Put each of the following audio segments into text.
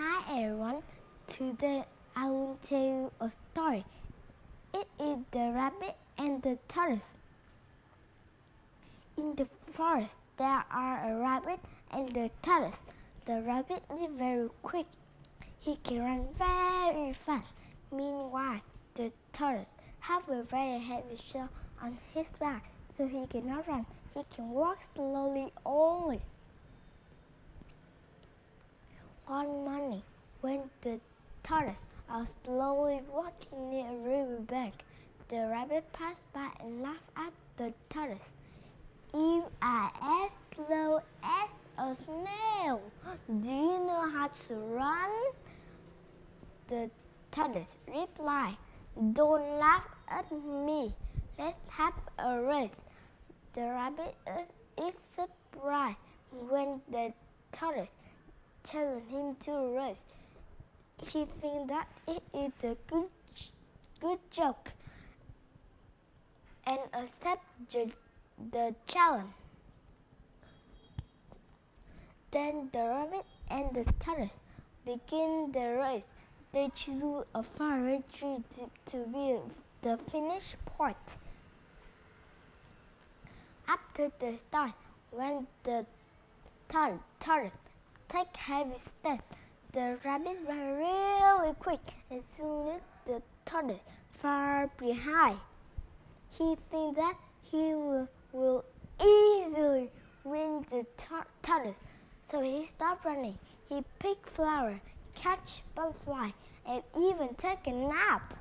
Hi everyone, today I will tell you a story. It is the rabbit and the tortoise. In the forest there are a rabbit and the tortoise. The rabbit is very quick. He can run very fast. Meanwhile, the tortoise has a very heavy shell on his back, so he cannot run. He can walk slowly only. One morning, when the tortoise was slowly walking near a river bank, the rabbit passed by and laughed at the tortoise. If I as slow as a snail, do you know how to run? The tortoise replied, Don't laugh at me. Let's have a race. The rabbit is surprised when the tortoise telling him to rest. He thinks that it is a good, good joke and accept the, the challenge. Then the rabbit and the tortoise begin the race. They choose a far tree to, to be the finish point. After the start, when the tortoise take heavy steps. The rabbit ran really quick and soon the tortoise far behind. He thinks that he will, will easily win the tortoise, so he stopped running. He picked flower, catch butterfly, and even take a nap.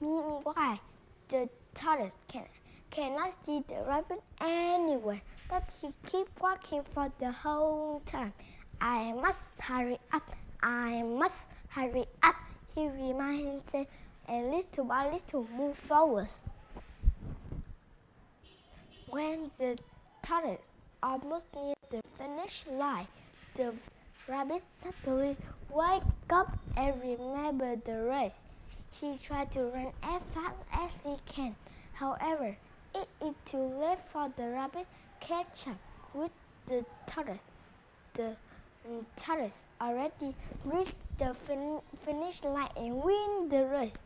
Meanwhile, the tortoise can, cannot see the rabbit anywhere but he kept walking for the whole time. I must hurry up, I must hurry up, he reminded himself, and little by little moved forward. When the tortoise almost near the finish line, the rabbit suddenly woke up and remembered the race. He tried to run as fast as he can. However, it is too late for the rabbit catch up with the tortoise. The mm, tortoise already reached the fin finish line and win the race.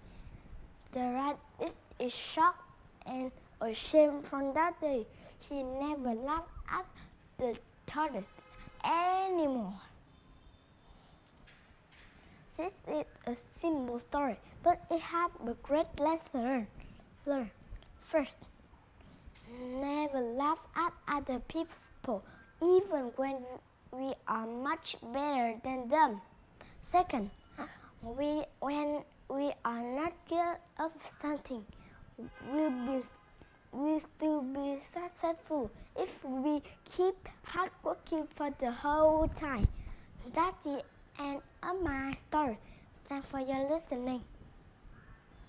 The rabbit is shocked and ashamed from that day. He never laughed at the tortoise anymore. This is a simple story, but it has a great lesson learn. First, never laugh at other people, even when we are much better than them. Second, we, when we are not good of something, we'll be we still be successful if we keep hard working for the whole time. That's the end of my story. Thanks for your listening.